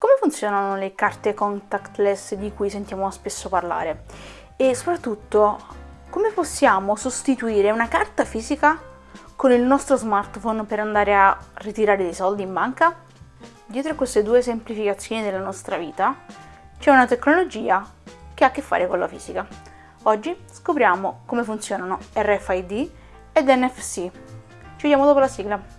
Come funzionano le carte contactless di cui sentiamo spesso parlare? E soprattutto, come possiamo sostituire una carta fisica con il nostro smartphone per andare a ritirare dei soldi in banca? Dietro a queste due semplificazioni della nostra vita c'è una tecnologia che ha a che fare con la fisica. Oggi scopriamo come funzionano RFID ed NFC. Ci vediamo dopo la sigla.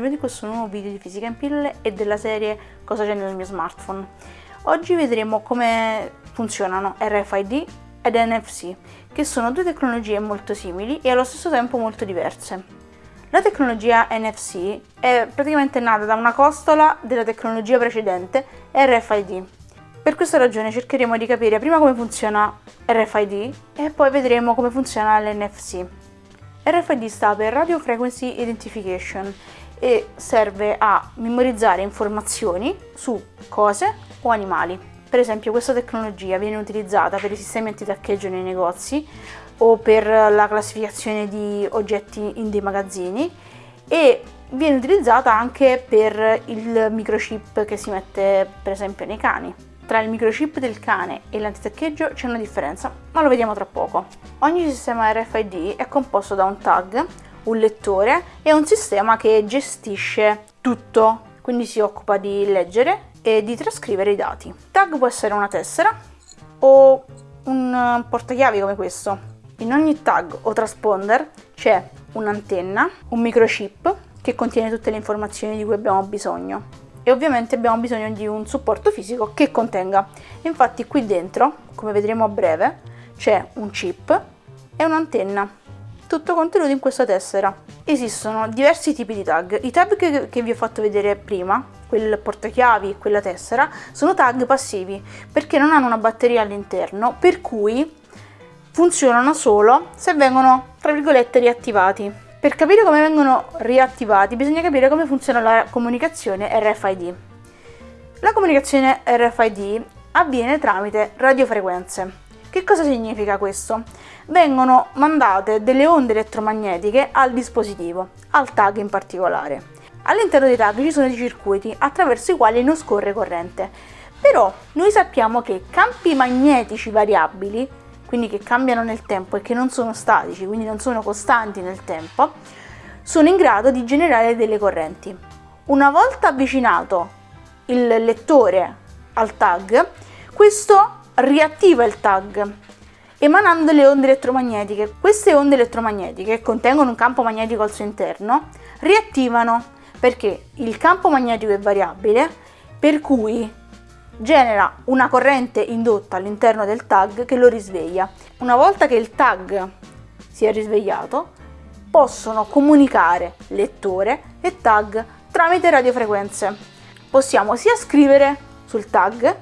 Benvenuti in questo nuovo video di Fisica in pillole e della serie Cosa c'è nel mio smartphone. Oggi vedremo come funzionano RFID ed NFC, che sono due tecnologie molto simili e allo stesso tempo molto diverse. La tecnologia NFC è praticamente nata da una costola della tecnologia precedente RFID, per questa ragione cercheremo di capire prima come funziona RFID e poi vedremo come funziona l'NFC. RFID sta per Radio Frequency Identification e serve a memorizzare informazioni su cose o animali. Per esempio questa tecnologia viene utilizzata per i sistemi antitaccheggio nei negozi o per la classificazione di oggetti in dei magazzini e viene utilizzata anche per il microchip che si mette per esempio nei cani. Tra il microchip del cane e l'antitaccheggio c'è una differenza, ma lo vediamo tra poco. Ogni sistema RFID è composto da un tag, un lettore e un sistema che gestisce tutto, quindi si occupa di leggere e di trascrivere i dati. Tag può essere una tessera o un portachiavi come questo. In ogni tag o transponder c'è un'antenna, un microchip che contiene tutte le informazioni di cui abbiamo bisogno e ovviamente abbiamo bisogno di un supporto fisico che contenga. Infatti qui dentro, come vedremo a breve, c'è un chip e un'antenna, tutto contenuto in questa tessera. Esistono diversi tipi di tag. I tag che, che vi ho fatto vedere prima, quel portachiavi e quella tessera, sono tag passivi perché non hanno una batteria all'interno, per cui funzionano solo se vengono, tra virgolette, riattivati. Per capire come vengono riattivati bisogna capire come funziona la comunicazione RFID. La comunicazione RFID avviene tramite radiofrequenze. Che cosa significa questo? Vengono mandate delle onde elettromagnetiche al dispositivo, al tag in particolare. All'interno dei tag ci sono dei circuiti attraverso i quali non scorre corrente. Però noi sappiamo che campi magnetici variabili quindi che cambiano nel tempo e che non sono statici, quindi non sono costanti nel tempo, sono in grado di generare delle correnti. Una volta avvicinato il lettore al tag, questo riattiva il tag emanando le onde elettromagnetiche. Queste onde elettromagnetiche, che contengono un campo magnetico al suo interno, riattivano perché il campo magnetico è variabile, per cui genera una corrente indotta all'interno del tag che lo risveglia. Una volta che il tag si è risvegliato, possono comunicare lettore e tag tramite radiofrequenze. Possiamo sia scrivere sul tag,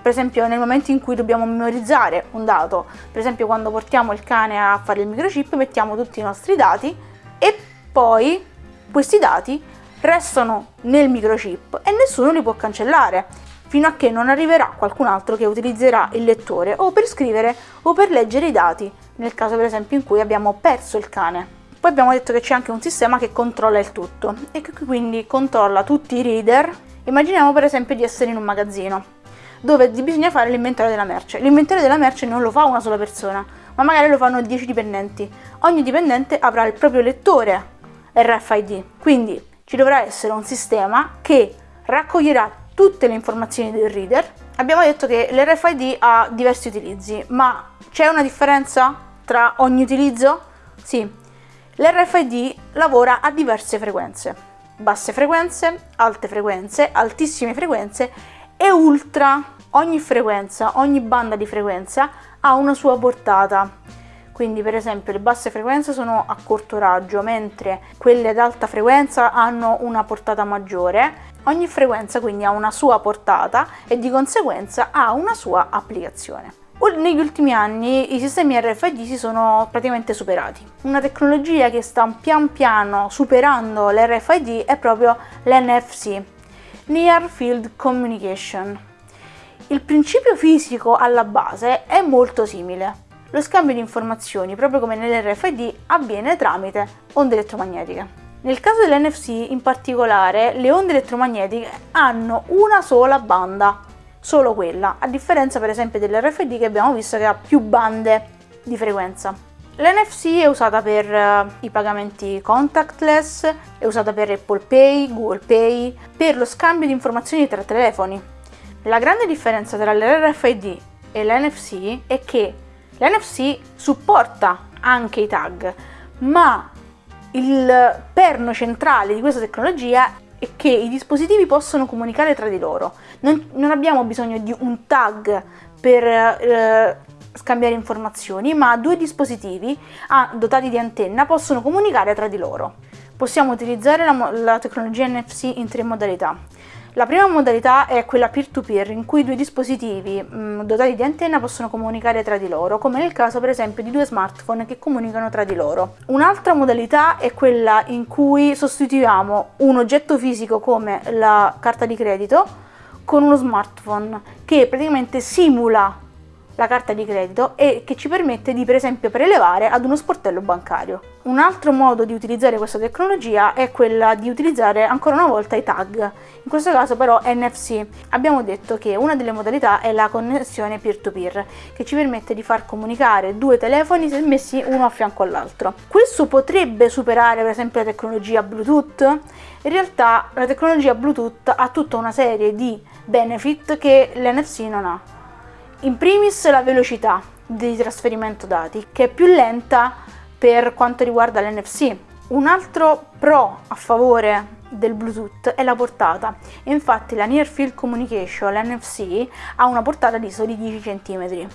per esempio nel momento in cui dobbiamo memorizzare un dato, per esempio quando portiamo il cane a fare il microchip, mettiamo tutti i nostri dati e poi questi dati restano nel microchip e nessuno li può cancellare fino a che non arriverà qualcun altro che utilizzerà il lettore o per scrivere o per leggere i dati, nel caso per esempio in cui abbiamo perso il cane. Poi abbiamo detto che c'è anche un sistema che controlla il tutto e che quindi controlla tutti i reader. Immaginiamo per esempio di essere in un magazzino dove bisogna fare l'inventario della merce. L'inventario della merce non lo fa una sola persona, ma magari lo fanno 10 dipendenti. Ogni dipendente avrà il proprio lettore RFID, quindi ci dovrà essere un sistema che raccoglierà tutte le informazioni del reader. Abbiamo detto che l'RFID ha diversi utilizzi, ma c'è una differenza tra ogni utilizzo? Sì, l'RFID lavora a diverse frequenze, basse frequenze, alte frequenze, altissime frequenze e ultra. Ogni frequenza, ogni banda di frequenza ha una sua portata. Quindi per esempio le basse frequenze sono a corto raggio, mentre quelle ad alta frequenza hanno una portata maggiore Ogni frequenza quindi ha una sua portata e di conseguenza ha una sua applicazione. Negli ultimi anni i sistemi RFID si sono praticamente superati. Una tecnologia che sta pian piano superando l'RFID è proprio l'NFC, Near Field Communication. Il principio fisico alla base è molto simile. lo scambio di informazioni, proprio come nell'RFID, avviene tramite onde elettromagnetiche. Nel caso dell'NFC in particolare, le onde elettromagnetiche hanno una sola banda, solo quella, a differenza per esempio dell'RFID che abbiamo visto che ha più bande di frequenza. L'NFC è usata per uh, i pagamenti contactless, è usata per Apple Pay, Google Pay, per lo scambio di informazioni tra telefoni. La grande differenza tra l'RFID e l'NFC è che l'NFC supporta anche i tag, ma il perno centrale di questa tecnologia è che i dispositivi possono comunicare tra di loro. Non, non abbiamo bisogno di un tag per eh, scambiare informazioni, ma due dispositivi ah, dotati di antenna possono comunicare tra di loro. Possiamo utilizzare la, la tecnologia NFC in tre modalità. La prima modalità è quella peer-to-peer, in cui due dispositivi mh, mm, dotati di antenna possono comunicare tra di loro, come nel caso per esempio di due smartphone che comunicano tra di loro. Un'altra modalità è quella in cui sostituiamo un oggetto fisico come la carta di credito con uno smartphone che praticamente simula la carta di credito e che ci permette di per esempio prelevare ad uno sportello bancario. Un altro modo di utilizzare questa tecnologia è quella di utilizzare ancora una volta i tag, in questo caso però NFC. Abbiamo detto che una delle modalità è la connessione peer-to-peer, che ci permette di far comunicare due telefoni se messi uno a fianco all'altro. Questo potrebbe superare per esempio la tecnologia Bluetooth? In realtà la tecnologia Bluetooth ha tutta una serie di benefit che l'NFC non ha. In primis la velocità di trasferimento dati, che è più lenta per quanto riguarda l'NFC. Un altro pro a favore del Bluetooth è la portata. Infatti la Near Field Communication, l'NFC, ha una portata di soli 10 cm.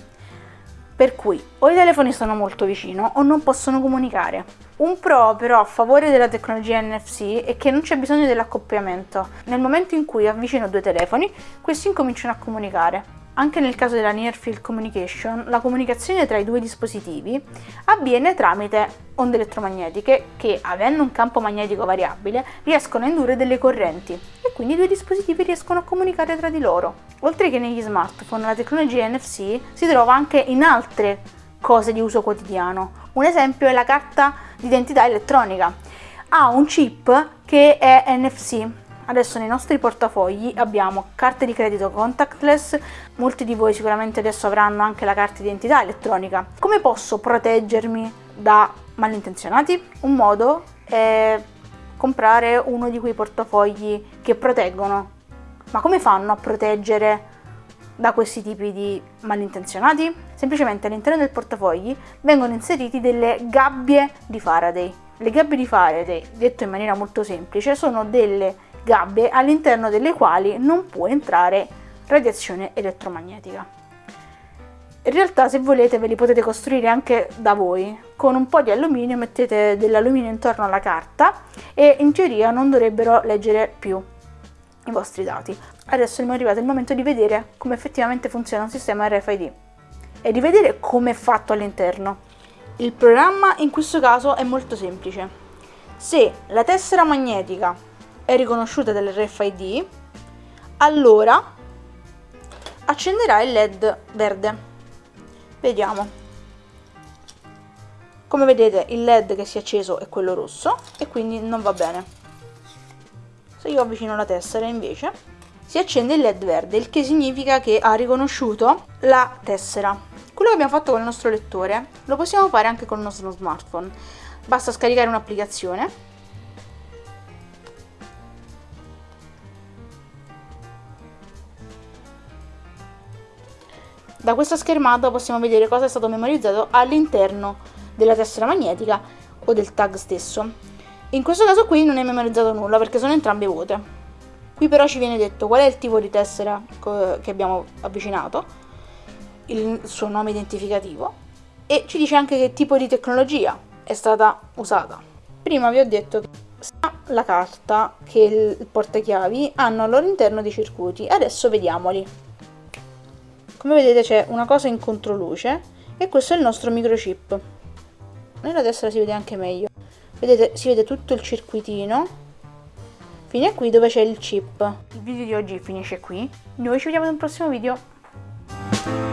Per cui o i telefoni sono molto vicino o non possono comunicare. Un pro però a favore della tecnologia NFC è che non c'è bisogno dell'accoppiamento. Nel momento in cui avvicino due telefoni, questi incominciano a comunicare. Anche nel caso della Near Field Communication, la comunicazione tra i due dispositivi avviene tramite onde elettromagnetiche che, avendo un campo magnetico variabile, riescono a indurre delle correnti e quindi i due dispositivi riescono a comunicare tra di loro. Oltre che negli smartphone, la tecnologia NFC si trova anche in altre cose di uso quotidiano. Un esempio è la carta d'identità elettronica. Ha un chip che è NFC, Adesso nei nostri portafogli abbiamo carte di credito contactless, molti di voi sicuramente adesso avranno anche la carta d'identità elettronica. Come posso proteggermi da malintenzionati? Un modo è comprare uno di quei portafogli che proteggono. Ma come fanno a proteggere da questi tipi di malintenzionati? Semplicemente all'interno del portafogli vengono inseriti delle gabbie di Faraday. Le gabbie di Faraday, detto in maniera molto semplice, sono delle gabbie all'interno delle quali non può entrare radiazione elettromagnetica. In realtà se volete ve li potete costruire anche da voi, con un po' di alluminio mettete dell'alluminio intorno alla carta e in teoria non dovrebbero leggere più i vostri dati. Adesso è arrivato il momento di vedere come effettivamente funziona un sistema RFID e di vedere come è fatto all'interno. Il programma in questo caso è molto semplice. Se la tessera magnetica è riconosciuta dall'RFID, allora accenderà il LED verde. Vediamo. Come vedete il LED che si è acceso è quello rosso e quindi non va bene. Se io avvicino la tessera invece si accende il LED verde, il che significa che ha riconosciuto la tessera. Quello che abbiamo fatto con il nostro lettore lo possiamo fare anche con il nostro smartphone. Basta scaricare un'applicazione Da questa schermata possiamo vedere cosa è stato memorizzato all'interno della tessera magnetica o del tag stesso. In questo caso qui non è memorizzato nulla perché sono entrambe vuote. Qui però ci viene detto qual è il tipo di tessera che abbiamo avvicinato, il suo nome identificativo e ci dice anche che tipo di tecnologia è stata usata. Prima vi ho detto che la carta che il portachiavi hanno al loro interno dei circuiti, adesso vediamoli. Come vedete c'è una cosa in controluce e questo è il nostro microchip. Nella destra si vede anche meglio. Vedete, si vede tutto il circuitino fino a qui dove c'è il chip. Il video di oggi finisce qui. Noi ci vediamo in un prossimo video.